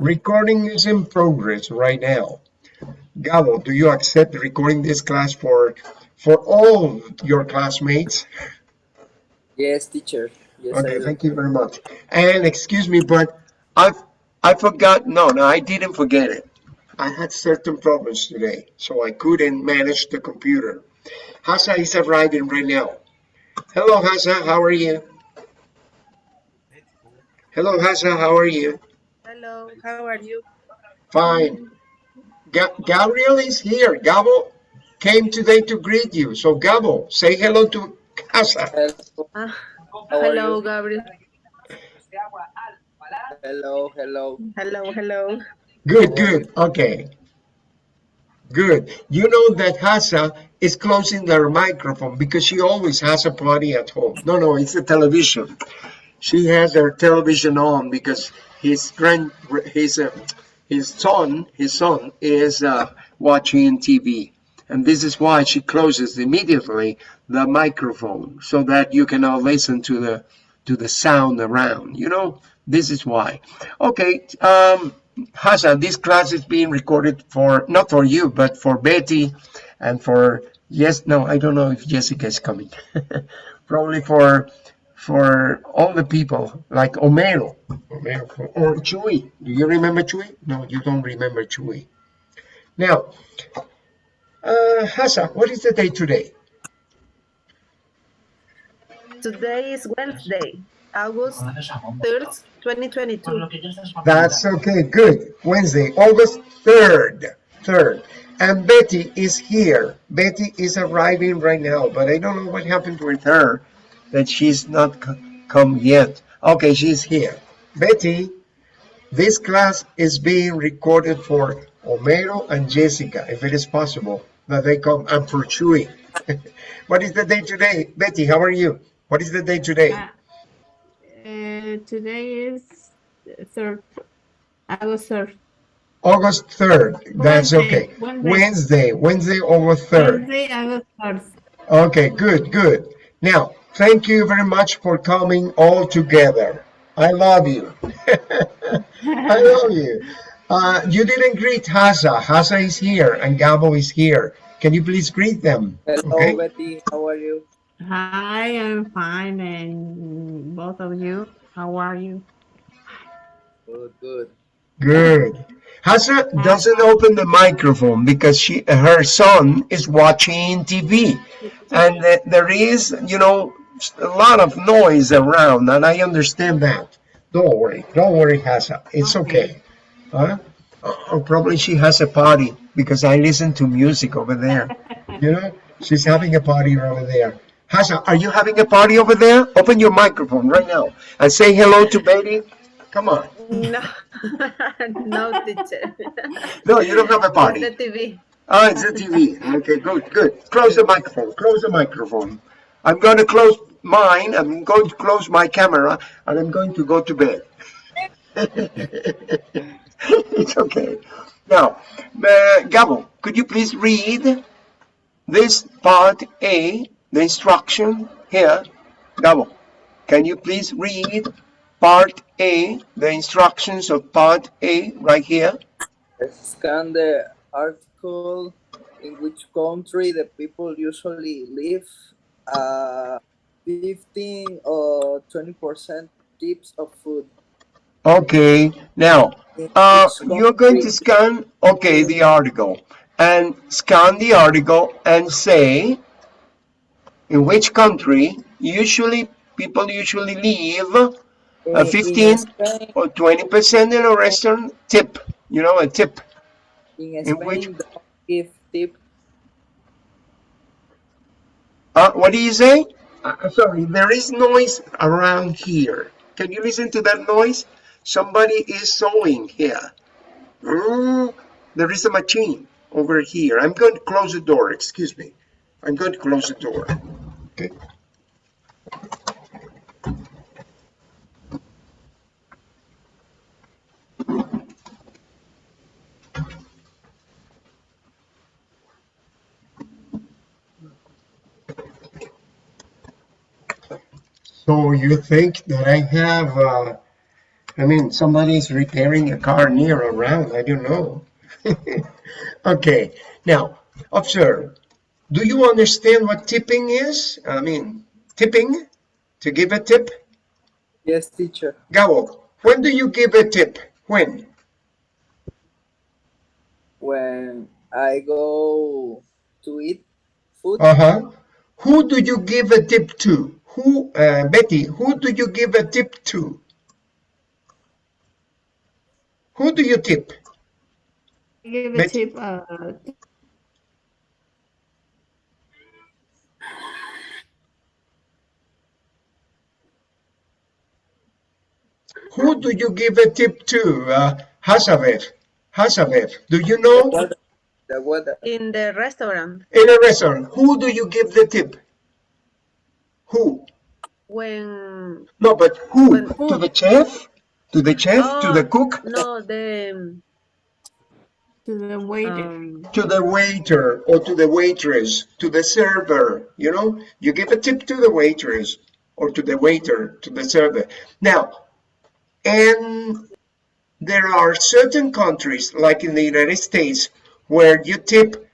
Recording is in progress right now. Gabo, do you accept recording this class for for all your classmates? Yes, teacher. Yes, okay, thank you very much. And excuse me, but I I forgot. No, no, I didn't forget it. I had certain problems today, so I couldn't manage the computer. Hasa is arriving right now. Hello, Hasa. How are you? Hello, Hasa. How are you? Hello. How are you? Fine. Ga Gabriel is here. Gabo came today to greet you. So, Gabo, say hello to Hasa. Hello. Ah, hello. Gabriel. Hello, hello. Hello, hello. Good, good. Okay. Good. You know that Hasa is closing their microphone because she always has a party at home. No, no, it's the television. She has her television on because his grand, his, uh, his son, his son is uh, watching TV. And this is why she closes immediately the microphone so that you cannot listen to the to the sound around. You know, this is why. Okay, um, this class is being recorded for not for you, but for Betty and for yes, no, I don't know if Jessica is coming. Probably for for all the people like Homero, Homero or Chuy. Do you remember Chuy? No, you don't remember Chuy. Now, uh, Hasa, what is the day today? Today is Wednesday, August 3rd, 2022. That's okay, good. Wednesday, August 3rd. 3rd. And Betty is here. Betty is arriving right now, but I don't know what happened with her, that she's not come yet. Okay, she's here. Betty, this class is being recorded for Homero and Jessica, if it is possible, that they come, and for Chuy. what is the day today? Betty, how are you? What is the day today? Uh, uh, today is third, August third. August 3rd. That's Wednesday, okay. Wednesday. Wednesday, Wednesday, August 3rd. Wednesday, August third. Okay, good, good. Now, thank you very much for coming all together. I love you. I love you. Uh, you didn't greet Hasa. Hasa is here and Gabo is here. Can you please greet them? Hello, Okay. Betty. How are you? Hi, I'm fine, and both of you, how are you? Good, good. Good. Hasa doesn't open the microphone because she, her son is watching TV, and there is, you know, a lot of noise around, and I understand that. Don't worry, don't worry, Hasa. It's okay. Huh? Or probably she has a party because I listen to music over there. You know, she's having a party over there. Hasa, are you having a party over there? Open your microphone right now and say hello to Betty. Come on. No, no, teacher. No, you don't have a party. It's The TV. Oh, ah, it's the TV. Okay, good, good. Close the microphone. Close the microphone. I'm going to close mine. I'm going to close my camera, and I'm going to go to bed. it's okay. Now, uh, Gabo, could you please read this part A, the instruction here? Gabo, can you please read part A, the instructions of part A right here? Scan the article in which country the people usually live. Uh, 15 or 20% tips of food. Okay, now, uh, you're going to scan, okay, the article, and scan the article and say in which country usually people usually leave a 15 or 20% in a restaurant tip, you know, a tip. in in which- give tip. Uh, what do you say? Uh, sorry, there is noise around here. Can you listen to that noise? Somebody is sewing here. Mm, there is a machine over here. I'm going to close the door. Excuse me. I'm going to close the door. Okay. So you think that I have uh, I mean, somebody's repairing a car near around. I don't know. okay, now observe. Do you understand what tipping is? I mean, tipping to give a tip. Yes, teacher. Gabo, when do you give a tip? When? When I go to eat food, Uh huh. Who do you give a tip to? Who, uh, Betty? Who do you give a tip to? Who do you tip? Give a But- tip. Uh, Who do you give a tip to? Uh, Hazabeth. Hazabeth. Do you know? the water, In the restaurant, In a restaurant, who do you give the tip? Who? when No, but who? When To the chef? To the chef? To the Oh, cook? no, the to the waiter. um, To the waiter or to the waitress? To the server? You know, you give a tip to the waitress or to the waiter, to the server. Now, and there are certain countries, like in the United States, where you tip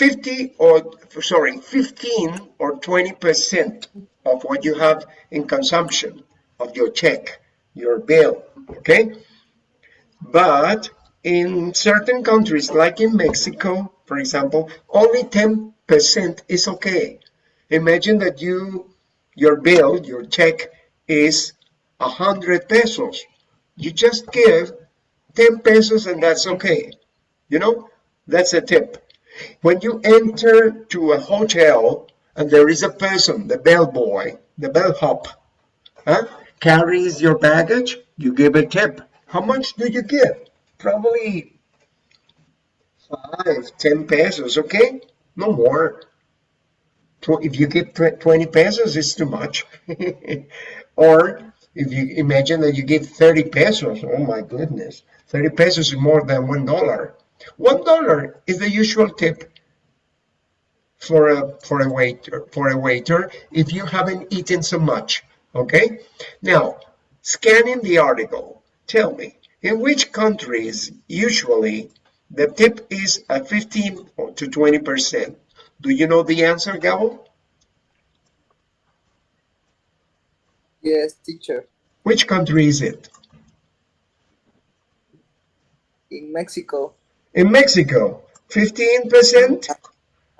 50 or, sorry, 15 or 20% of what you have in consumption of your check, your bill, okay? But in certain countries, like in Mexico, for example, only 10% is okay. Imagine that you, your bill, your check is 100 pesos. You just give 10 pesos and that's okay. You know, that's a tip. When you enter to a hotel and there is a person, the bellboy, the bellhop, huh, carries your baggage, you give a tip. How much do you give? Probably five, ten pesos, okay? No more. If you give 20 pesos, it's too much. or if you imagine that you give 30 pesos, oh my goodness, 30 pesos is more than one dollar. One dollar is the usual tip for a for a waiter for a waiter if you haven't eaten so much. Okay. Now, scanning the article, tell me in which countries usually the tip is at 15 to 20 percent. Do you know the answer, Gabo? yes, teacher. Which country is it? In Mexico, In Mexico, 15 percent.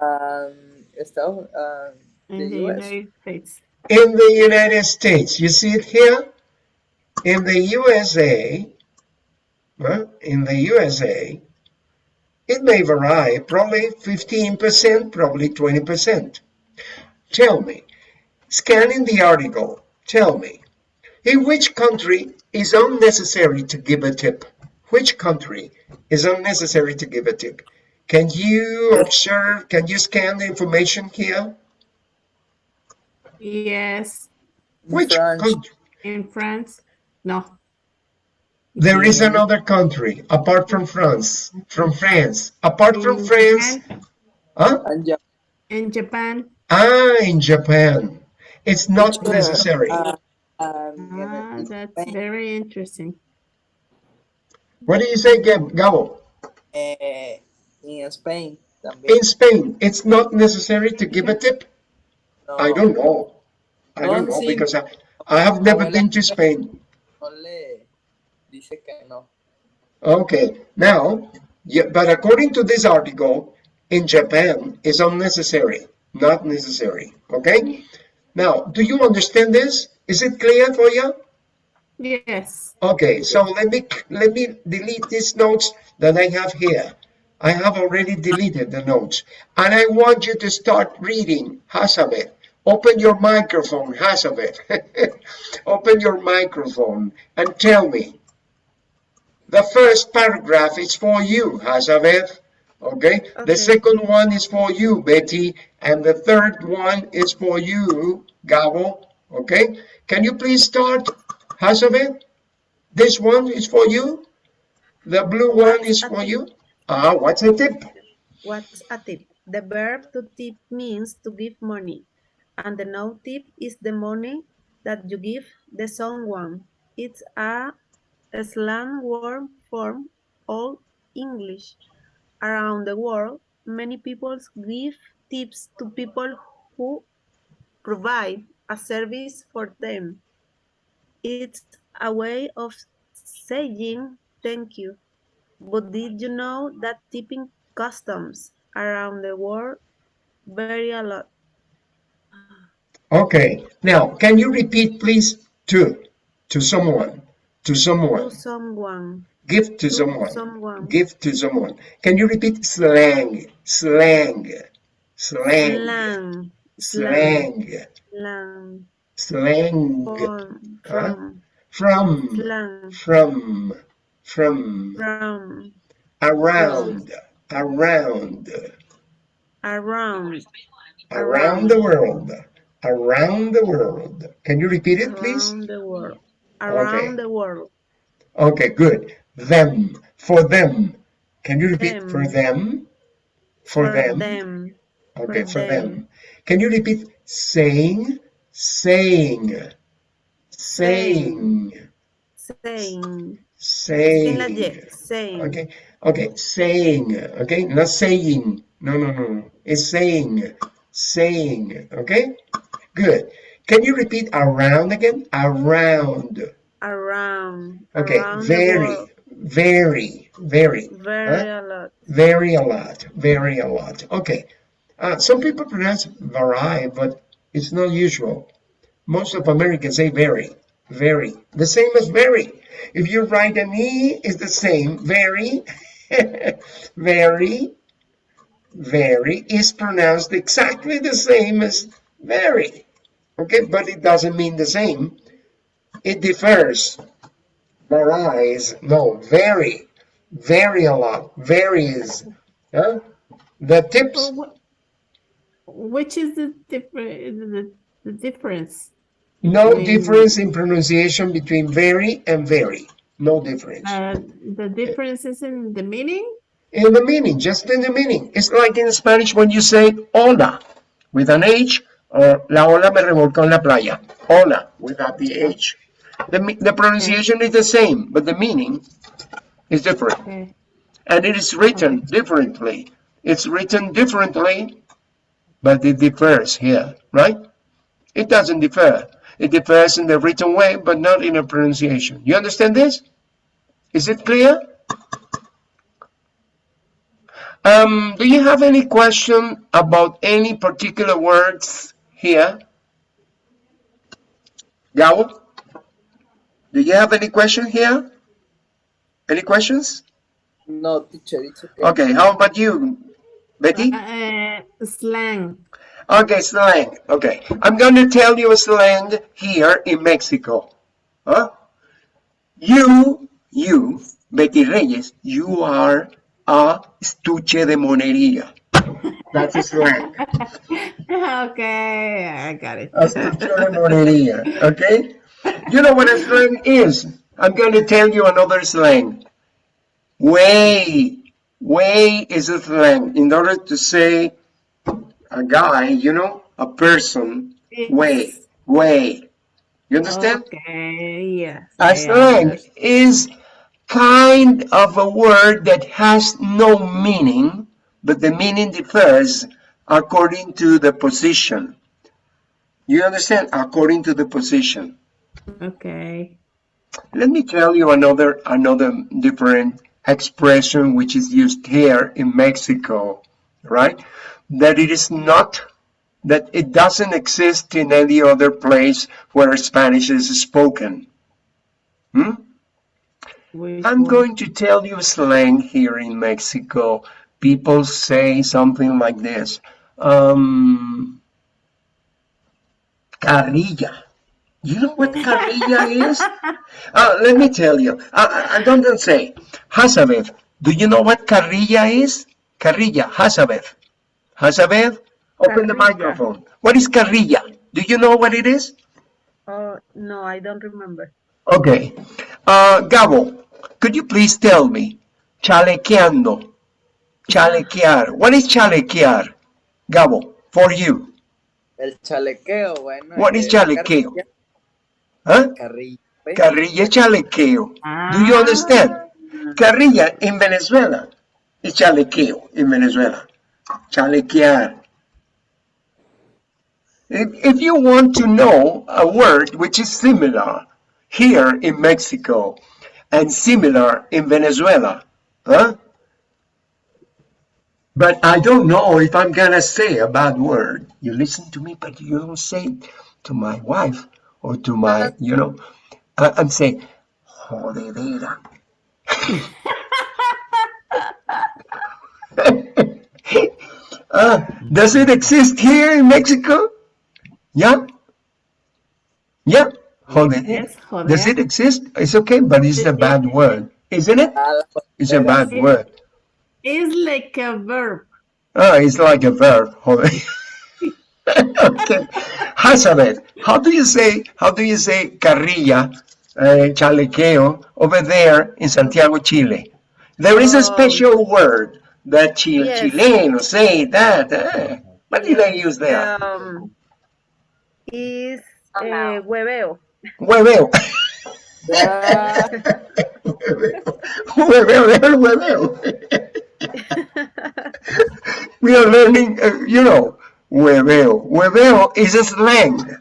um, Estados, um, in the the US. United States. in the United States. You see it here? In the USA, huh? in the USA, it may vary, probably 15%, probably 20%. Tell me, scanning the article, tell me, in which country is unnecessary to give a tip? Which country is unnecessary to give a tip? Can you observe, can you scan the information here? Yes, Which France. country? in France. No. There is another country apart from France. From France. Apart from France. Japan- Huh? And In Japan. Ah, in Japan. It's not necessary. uh, um, Ah, that's very interesting. What do you say, Gabo? eh, in Spain también. In Spain, it's not necessary to give a tip? No, I don't know. I don't know because I, I have never Abuela- been to Spain. no dice que no. Okay, now, yeah, but according to this article, in Japan, it's unnecessary, not necessary. Okay? Now, do you understand this? Is it clear for you? Yes. Okay, so let me let me delete these notes that I have here. I have already deleted the notes, and I want you to start reading Hazabeth. Open your microphone, Hazabeth. Open your microphone and tell me. The first paragraph is for you, Hazabeth. Okay? The second one is for you, Betty, and the third one is for you, Gabo. Okay? Can you please start, Hazabeth? This one is for you. The blue one is for you. Ah, what's a tip? What's a tip? The verb to tip means to give money, and the no tip is the money that you give the someone. It's a slang word for Old English. Around the world, many people give tips to people who provide a service for them. It's a way of saying thank you. But did you know that tipping customs around the world vary a lot? Okay, now can you repeat please to to someone to someone, To someone. Give to to someone. someone, give to someone. Can you repeat slang? Slang. Slang. Slang, slang. Slang, slang from, Huh? from, from. Slang, from. From. From, around. Around. Around, around the world. Around the world. Can you repeat it please? Around the world, around Okay. the world, okay good. Them. For them. Can you repeat? For them? For, for them. them, okay for for them. them. can you repeat? Saying saying. Saying. Saying, saying. Saying, okay okay saying. Okay not saying. No no no it's saying. Saying. Okay good. Can you repeat around again? Around. Around, okay around very very very very huh? a lot, very a lot very a lot. Okay uh, some people pronounce vary but it's not usual. Most of Americans say very very the same as very if you write an e it's the same. Very very very is pronounced exactly the same as very okay but it doesn't mean the same. It differs. Varies no very very a lot. Varies huh? the tips which is the the, the difference? no between, difference in pronunciation between very and very no difference Uh, the difference is in the meaning. in the meaning just in the meaning it's like in Spanish when you say hola with an H or la ola me revolcó en la playa hola without the H the, the pronunciation is the same but the meaning is different Okay. and it is written differently. It's written differently, but it differs here, right? It doesn't differ. It differs in the written way, but not in the pronunciation. You understand this? Is it clear? Um, do you have any question about any particular words here? Gabo? Do you have any question here? Any questions? No, teacher, it's okay. Okay, how about you, Betty? Uh, slang. Okay, slang. Okay, I'm going to tell you a slang here in Mexico. Huh? You, you, Betty Reyes, you are a estuche de monería. That's a slang. okay, I got it. A estuche de monería. Okay? You know what a slang is? I'm going to tell you another slang. Way. Way is a slang. In order to say a guy, you know, a person, way, way. You understand? Okay, yes. A I slang is kind of a word that has no meaning, but the meaning differs according to the position. You understand? According to the position. Okay. Let me tell you another another different expression which is used here in Mexico, right? That it is not that it doesn't exist in any other place where Spanish is spoken. Hmm? Which I'm one? going to tell you a slang here in Mexico. People say something like this. Um, carrilla. You know what carrilla is? Uh, let me tell you. I, I don't say. Hazabeth. Do you know what carrilla is? Carrilla. Hazabeth. Hazabeth. Open the microphone. What is carrilla? Do you know what it is? Oh, no, I don't remember. Okay. Uh, Gabo, could you please tell me? Chalequeando. Chalequear. What is chalequear? Gabo, for you. El chalequeo, bueno. What is eh, chalequeo? carrilla, Huh? Carrilla. Carrilla chalequeo. Do you Ah. understand? Carrilla in Venezuela is chalequeo in Venezuela. Chalequear. If, if you want to know a word which is similar here in Mexico and similar in Venezuela, huh? But I don't know if I'm gonna say a bad word. You listen to me, but you don't say it to my wife or to my, you know. I'm saying, jodedera. uh, does it exist here in Mexico? Yeah? Yeah? Jodedera. Yes, joder. Does it exist? It's okay, but it's a bad word, isn't it? It's a bad word. It's like a verb. Oh, it's like a verb. joder. okay. Hazabeth, how do you say, how do you say carrilla, uh, chalequeo over there in Santiago, Chile? There is a Oh. special word that Chil Yes. Chilenos say that. eh? What do they use there? Um, is uh, hueveo. Hueveo. ah, hueveo, hueveo. we are learning, uh, you know, hueveo. Hueveo is a slang,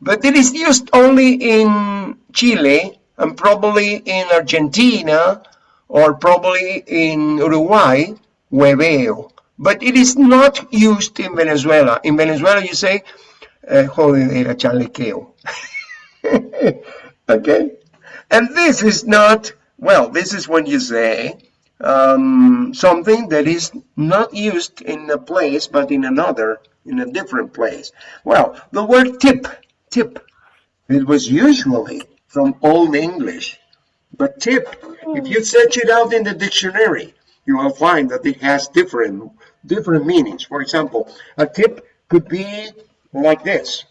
but it is used only in Chile and probably in Argentina or probably in Uruguay, hueveo. But it is not used in Venezuela. In Venezuela, you say, eh, jodedera chalequeo. okay? And this is not, well, this is when you say um, something that is not used in a place, but in another, in a different place. Well, the word tip, tip, it was usually from Old English. But tip, if you search it out in the dictionary, you will find that it has different, different meanings. For example, a tip could be like this.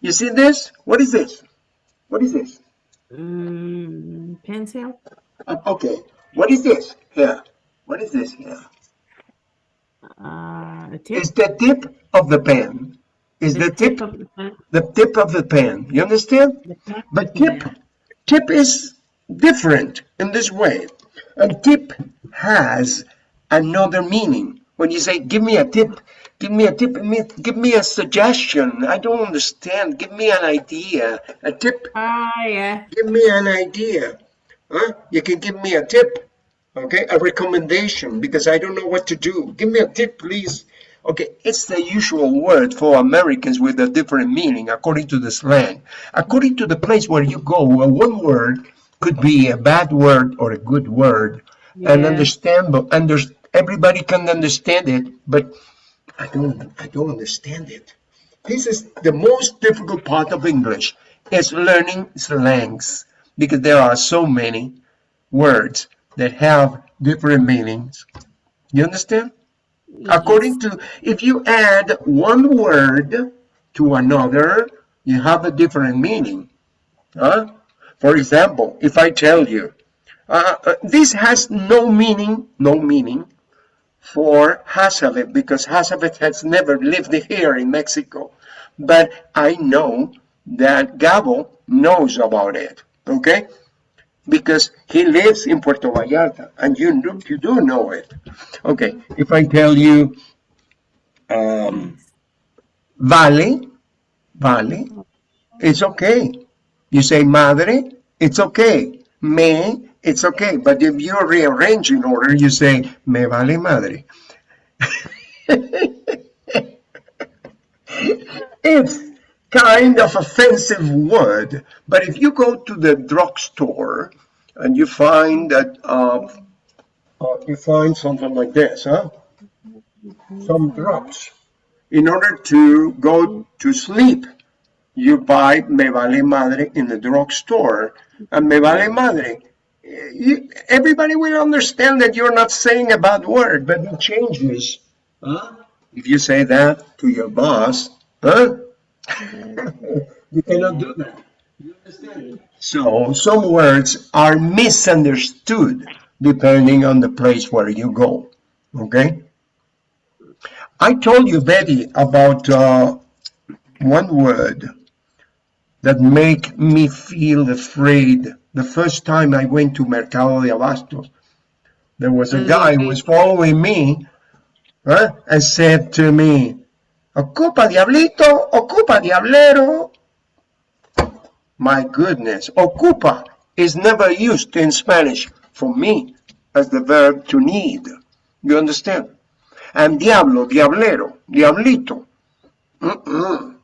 You see this? What is this? What is this? Mm, pencil. Uh, okay, what is this here? What is this here? Uh, a tip. It's the tip of the pen. Is the tip of the pen. the tip of the pen? You understand? The. But tip, tip is different in this way. And tip has another meaning. When you say, give me a tip, give me a tip, give me a suggestion. I don't understand. Give me an idea. A tip Ah, yeah. give me an idea. Huh? You can give me a tip, okay? A recommendation because I don't know what to do. Give me a tip, please. Okay, it's the usual word for Americans with a different meaning according to the slang. According to the place where you go, uh, one word could be a bad word or a good word, and Yeah. understand, but under, everybody can understand it, but I don't, I don't understand it. This is the most difficult part of English is learning slangs because there are so many words that have different meanings. You understand? According to, if you add one word to another, you have a different meaning. Huh? For example, if I tell you, uh, uh, this has no meaning, no meaning for Hazabeth because Hazabeth has never lived here in Mexico. But I know that Gabo knows about it, okay? Because he lives in Puerto Vallarta and you do, you do know it. Okay, if I tell you um, vale, vale, it's okay. You say madre, it's okay. Me, it's okay. But if you rearrange in order, you say me vale madre. it's kind of offensive word, but if you go to the drugstore and you find that uh, uh, you find something like this, huh? Some drops. In order to go to sleep, you buy Me Vale Madre in the drugstore. And Me Vale Madre, you, everybody will understand that you're not saying a bad word, but it changes. Huh? If you say that to your boss, huh? You cannot do that. You understand? So some words are misunderstood depending on the place where you go. Okay? I told you, Betty, about uh, one word that make me feel afraid. The first time I went to Mercado de Abastos, there was a Mm, guy who was following me huh, and said to me, Ocupa diablito, ocupa diablero. My goodness, ocupa is never used in Spanish for me as the verb to need. You understand? And diablo, diablero, diablito. Mm-mm.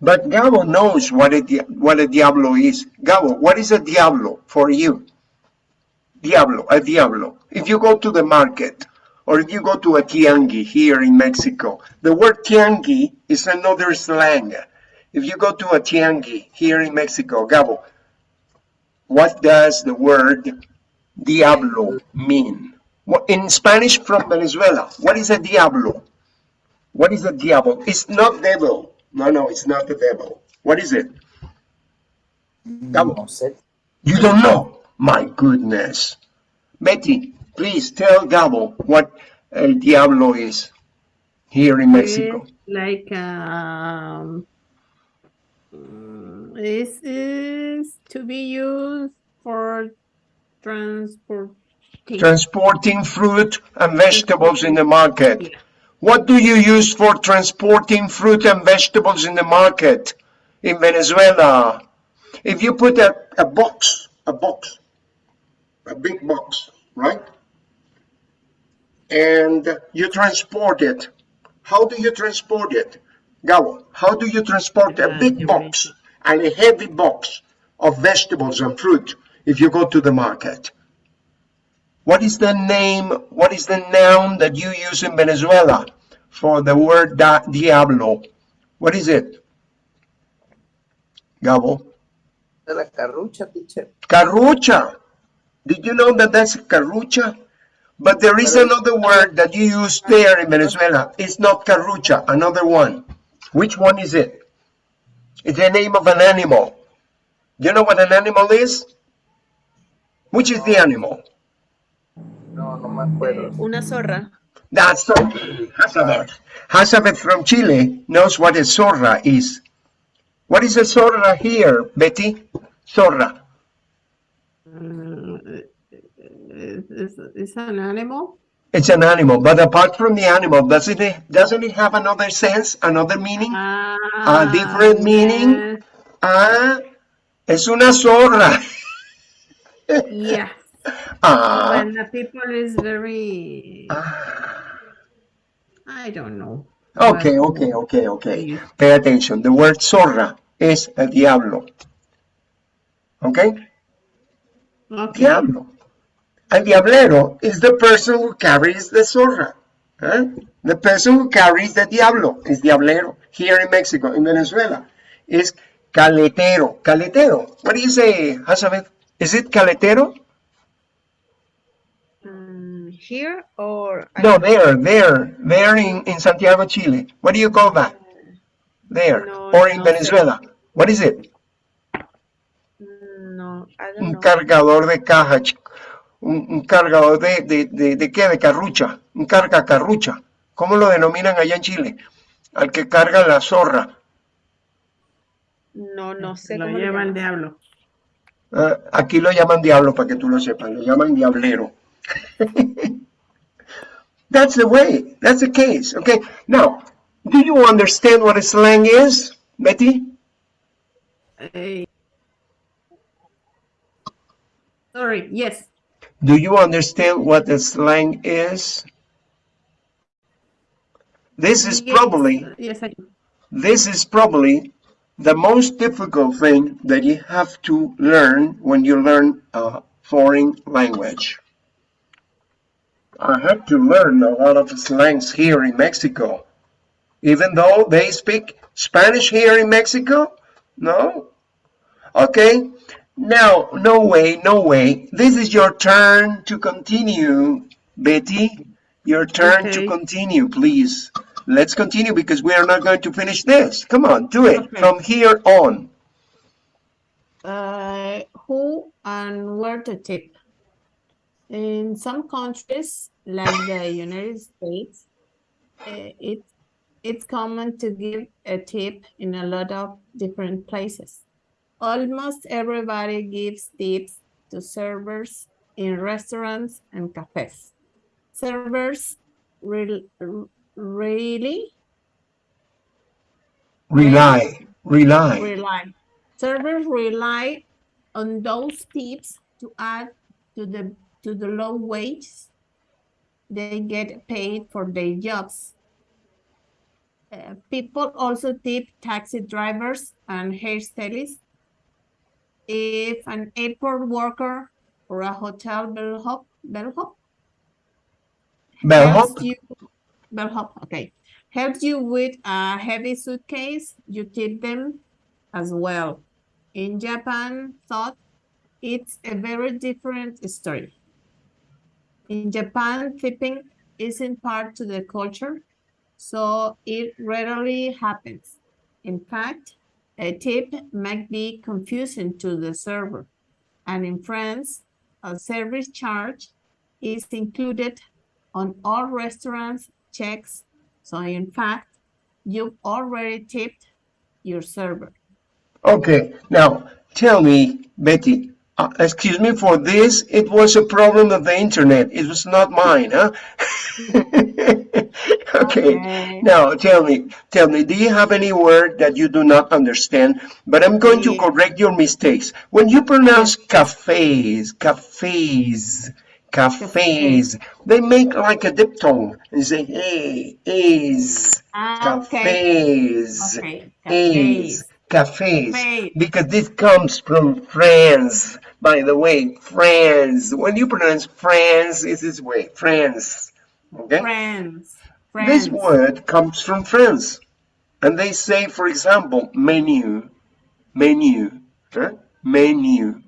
But Gabo knows what a, what a diablo is. Gabo, what is a diablo for you? Diablo, a diablo. If you go to the market or if you go to a tiangi here in Mexico, the word tiangi is another slang. If you go to a tiangi here in Mexico, Gabo, what does the word diablo mean? In Spanish from Venezuela, what is a diablo? What is a diablo? It's not devil. No, no, it's not the devil. What is it? Gabo. You don't know? My goodness. Betty, please tell Gabo what El Diablo is here in Mexico. It's like um, this is to be used for transporting. Transporting fruit and vegetables in the market. Yeah. What do you use for transporting fruit and vegetables in the market in Venezuela? If you put a, a box, a box, a big box, right? And you transport it. How do you transport it? Gabo, how do you transport a big box and a heavy box of vegetables and fruit if you go to the market? What is the name, what is the noun that you use in Venezuela for the word da- diablo? What is it? Gabo? De la carrucha, teacher. Carrucha. Did you know that that's carrucha? But there is another word that you use there in Venezuela. It's not carrucha, another one. Which one is it? It's the name of an animal. Do you know what an animal is? Which is the animal? No, no me acuerdo. Eh, una zorra. That's so. Hazabeth. Hazabeth from Chile knows what a zorra is. What is a zorra here, Betty? Zorra. Uh, is, is, an animal? It's an animal, but apart from the animal, doesn't it doesn't it have another sense, another meaning? Ah, different meaning? yes, Ah, es una zorra. Yes. Ah, When the people is very, ah. I don't know. okay, what okay, okay, okay. Pay attention. The word zorra is el diablo. Okay? Okay. Diablo. El diablero is the person who carries the zorra. Huh? The person who carries the diablo is diablero. Here in Mexico, in Venezuela, is caletero. Caletero. What do you say, Hazabeth? Is it caletero? Mm, here or No, there, there, there in, in Santiago, Chile. What do you call that? There. No, or in no. Venezuela. What is it? Mm, No, I don't Un know. cargador de caja. Un, un cargador de, de, de, de qué? De carrucha. Un carga carrucha. ¿Cómo lo denominan allá en Chile? Al que carga la zorra. No, no sé Lo cómo llaman. diablo. Ah, aquí lo llaman diablo, para que tú lo sepas. Lo llaman diablero. That's the way. That's the case. Okay. Now, do you understand what a slang is, Betty? Eh, Sorry, yes. Do you understand what a slang is? This is Yes, probably Yes, I do. this is probably the most difficult thing that you have to learn when you learn a foreign language. I had to learn a lot of slangs here in Mexico. Even though they speak Spanish here in Mexico? No? Okay. Now, no way, no way. This is your turn to continue, Betty. Your turn to continue, please. Let's continue because we are not going to finish this. Come on, do it Okay. from here on. Uh, who and where to tip? In some countries, like the United States, uh, it it's common to give a tip in a lot of different places. Almost everybody gives tips to servers in restaurants and cafes. Servers rel- r- really Rely, rely. rely. Servers rely on those tips to add to the to the low wages they get paid for their jobs. Uh, people also tip taxi drivers and hairstylists. If an airport worker or a hotel bellhop, bellhop Bellhop? you, bellhop, okay, helps you with a heavy suitcase, you tip them as well. In Japan, thought it's a very different story. In Japan, tipping isn't part to the culture, so it rarely happens. In fact, a tip might be confusing to the server. And in France, a service charge is included on all restaurants checks. So in fact, you've already tipped your server. Okay, now tell me, Betty, uh, excuse me for this, it was a problem of the internet. It was not mine, huh? Okay, Okay. now tell me, tell me, do you have any word that you do not understand? But I'm going to correct your mistakes. When you pronounce cafes, cafes, cafes, they make like a diphthong and say, hey, is, Ah, cafes. Okay. Is, Cafes. cafes, because this comes from France, by the way, France. When you pronounce France, it's this way, France, okay? This word comes from France, and they say, for example, menu, menu, menu.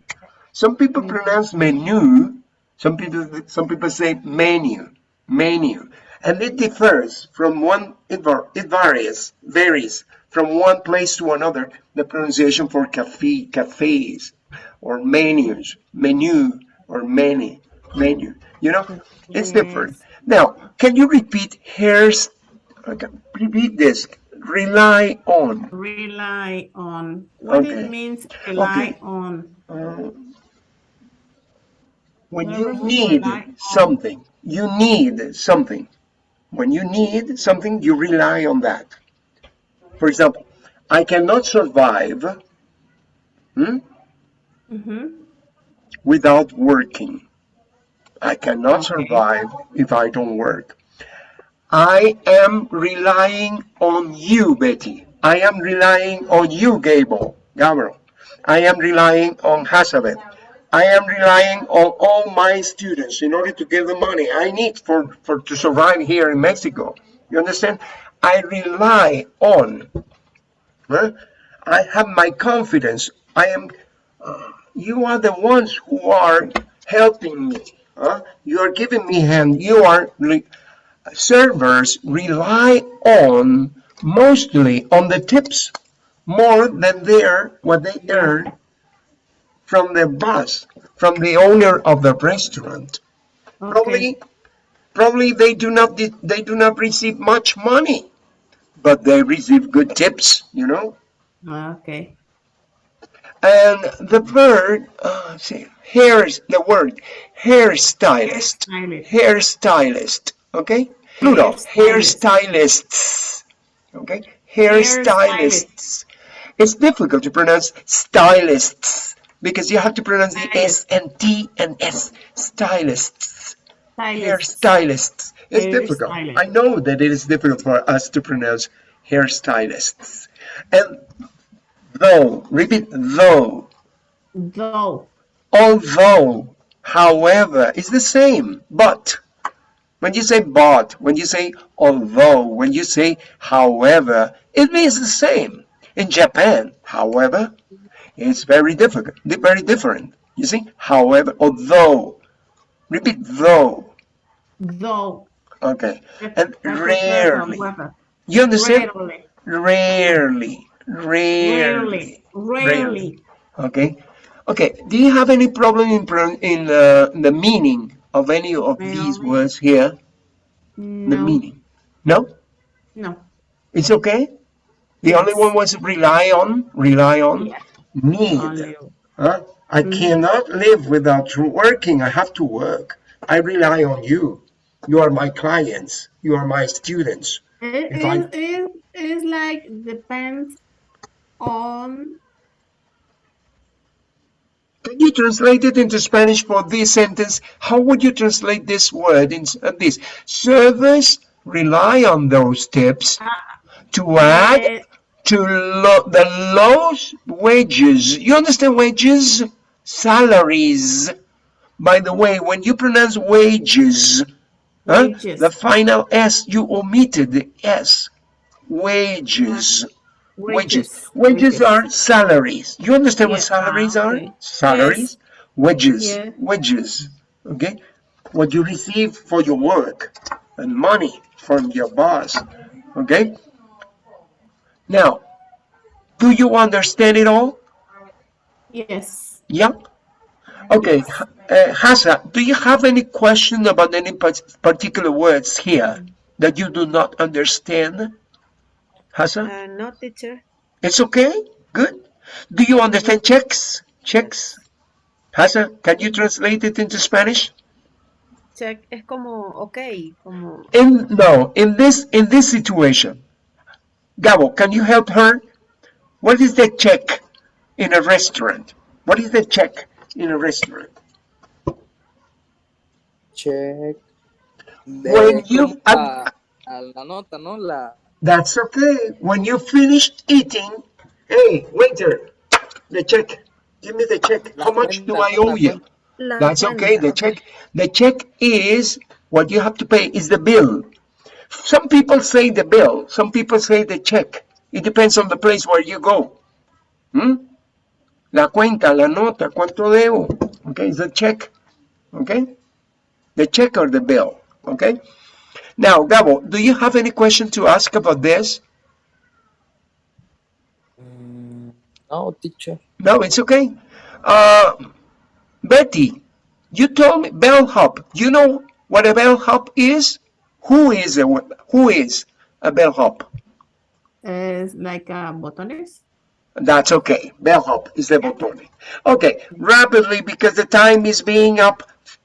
Some people mm. pronounce menu, some people, some people say menu, menu, and it differs from one, it, var, it varies, varies from one place to another, the pronunciation for cafe, cafes, or menus, menu, or many, menu. You know, it's different. Now, can you repeat hairs? Repeat this. Rely on. Rely on. What Okay. it means rely Okay. on. Uh, when Whatever you need rely on. something, you need something. When you need something, you rely on that. For example, I cannot survive hmm, Mm-hmm. without working. I cannot survive if I don't work. I am relying on you, Betty. I am relying on you, Gable, Gabriel. I am relying on Hazabeth. I am relying on all my students in order to get the money I need for, for to survive here in Mexico. You understand? I rely on. huh? I have my confidence. I am. uh, you are the ones who are helping me. Huh? You are giving me hand. You are. Re- servers rely on mostly on the tips more than their what they earn from the boss, from the owner of the restaurant. Okay. Probably, probably they do not they do not receive much money, but they receive good tips, you know. Okay. And the bird, uh, see, hair is the word hairstylist, Hairstylist. hairstylist, okay? Plural, hairstylists, okay? Hairstylists. It's difficult to pronounce stylists because you have to pronounce the S and T and S. Stylists, Stylist. hairstylists. It's difficult. I know that it is difficult for us to pronounce hairstylists. And though, repeat though, Though. Although, however, it's the same, but. When you say but, when you say although, when you say however, it means the same. In Japan, however, it's very difficult, very different. You see, however, although, repeat though, Though. okay, and That's the verb, rarely. You understand? Rarely. Rarely, Rarely. rarely. Rarely. Okay, okay. Do you have any problem in in uh, the meaning of any of these words here? The meaning? No, No. it's okay. The only one was rely on, rely on. Yeah. Need. Huh? I Mhm. cannot live without working. I have to work. I rely on you. You are my clients. You are my students. It If I- is it is like depends on Can you translate it into Spanish for this sentence? How would you translate this word in uh, this? Servers rely on those tips to add eh, to lo- the lowest wages. You understand wages? Salaries. By the way, when you pronounce wages, huh, Wages. the final S, you omitted the S. Wages. Wages. Wages are salaries. You understand what salaries ah, are? okay. Salaries. Wages. Yeah. Wages. Okay. What you receive for your work and money from your boss. Okay. Now, do you understand it all? yes. Yeah. Okay. Uh, Hasa, do you have any question about any particular words here that you do not understand? Hasa? Uh, no, teacher. It's okay? Good. Do you understand checks? Checks? Hasa, can you translate it into Spanish? Check es como, ok, como, In no, in this in this situation. Gabo, can you help her? What is the check in a restaurant? What is the check in a restaurant? Check. When you- a, a la nota, ¿no? La, That's okay. When you finish eating, hey, waiter, the check. Give me the check. How much do I owe you? That's okay. The check, the check is what you have to pay is the bill. Some people say the bill. Some people say the check. It depends on the place where you go. Hmm? La cuenta, la nota, cuánto debo. Okay, it's the check. Okay, the check or the bill. Okay. Now, Gabo, do you have any question to ask about this? Mm, no, teacher. No, it's okay. Uh, Betty, you told me bellhop. You know what a bellhop is? Who is a who is a bellhop? Es like uh, botones. That's okay. Bellhop is the botón. Okay, rapidly because the time is being up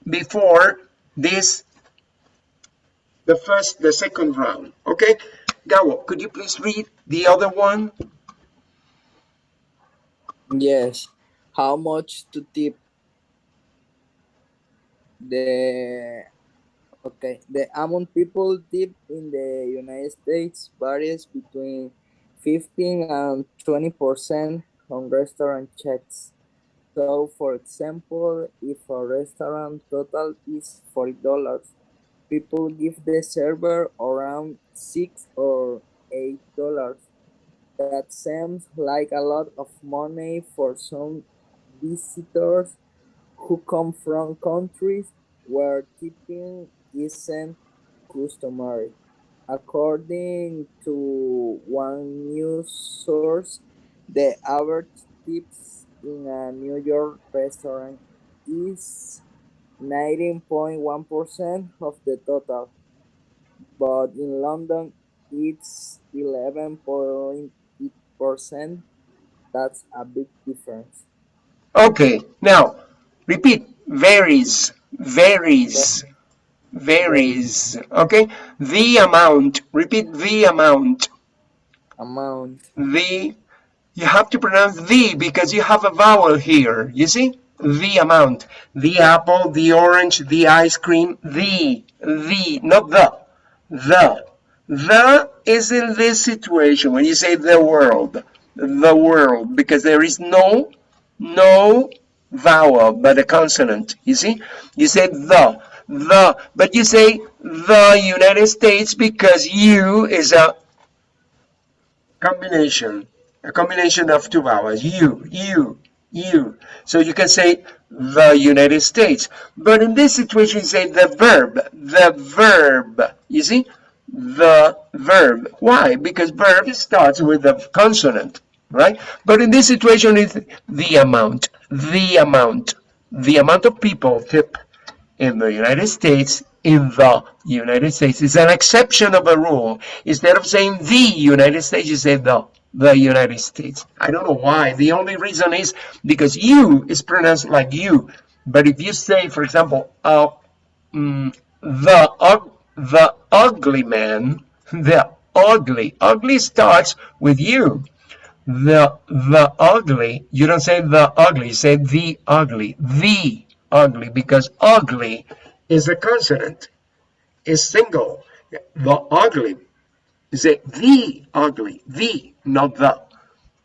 before this, the first, the second round. Okay, Gabo, could you please read the other one? Yes. How much to tip? The okay. The amount people tip in the United States varies between 15 and 20 percent on restaurant checks. So, for example, if a restaurant total is forty dollars, people give the server around six or eight dollars. That seems like a lot of money for some visitors who come from countries where tipping isn't customary. According to one news source, the average tips in a New York restaurant is 19.1% of the total, but in London it's 11.8%. That's a big difference. Okay, now repeat. Varies, varies, varies. Okay, the amount. Repeat the amount. Amount. The. You have to pronounce the because you have a vowel here. You see? The amount. The apple, the orange, the ice cream. The. The. Not the. The. The is in this situation when you say the world. The world. Because there is no, no vowel but a consonant. You see? You say the. The. But you say the United States because you is a combination, a combination of two vowels, you, you, you. So you can say the United States. But in this situation, you say the verb, the verb. You see? The verb. Why? Because verb starts with a consonant, right? But in this situation, it's the amount, the amount, the amount of people tip in the United States, in the United States. It's an exception of a rule. Instead of saying the United States, you say the. The United States. I don't know why. The only reason is because you is pronounced like you. But if you say, for example, uh, mm, the ug- the ugly man, the ugly, ugly starts with you. The the ugly, you don't say the ugly, you say the ugly, the ugly, because ugly is a consonant, is single. The ugly, you say the ugly, the, not the,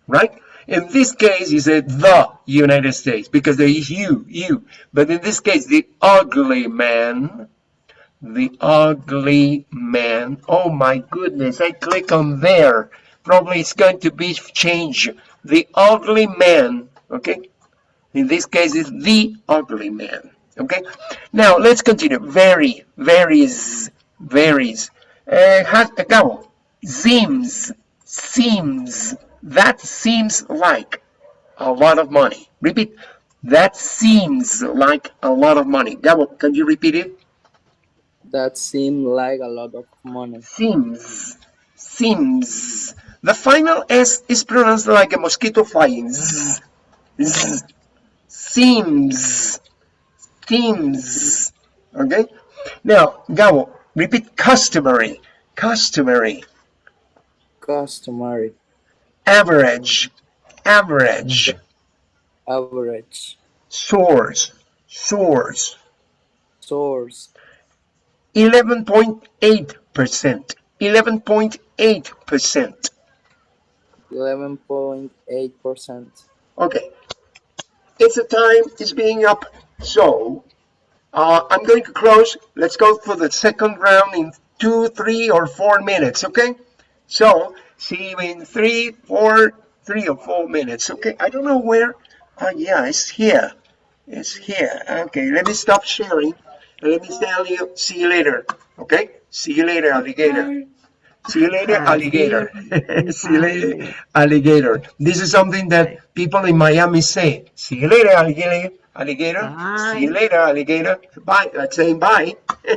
right? In this case, you say the United States because there is you, you. But in this case, the ugly man, the ugly man. Oh my goodness, I click on there. Probably it's going to be changed. The ugly man, okay? In this case, it's the ugly man, okay? Now, let's continue. Very, varies, varies. Uh, has, acabo. Seems, seems, that seems like a lot of money. Repeat. That seems like a lot of money. Gabo, can you repeat it? That seems like a lot of money. Seems, seems. The final S is pronounced like a mosquito flying. Zzz, zzz. Seems, seems. Okay? Now, Gabo, repeat customary, customary, Customary. average, average, Average. source, source, Source. 11.8%, 11.8%. 11.8%. Okay, it's the time, it's being up, so uh, I'm going to close. Let's go for the second round in two, three, or four minutes, okay? So, see you in three, four, three or four minutes, okay? I don't know where, uh, yeah, it's here. It's here. Okay, let me stop sharing and let me tell you, see you later, okay? See you later, alligator. See you later, alligator. See you later, alligator. This is something that people in Miami say. See you later, alligator. Alligator. See you later, alligator. Bye. That's saying bye.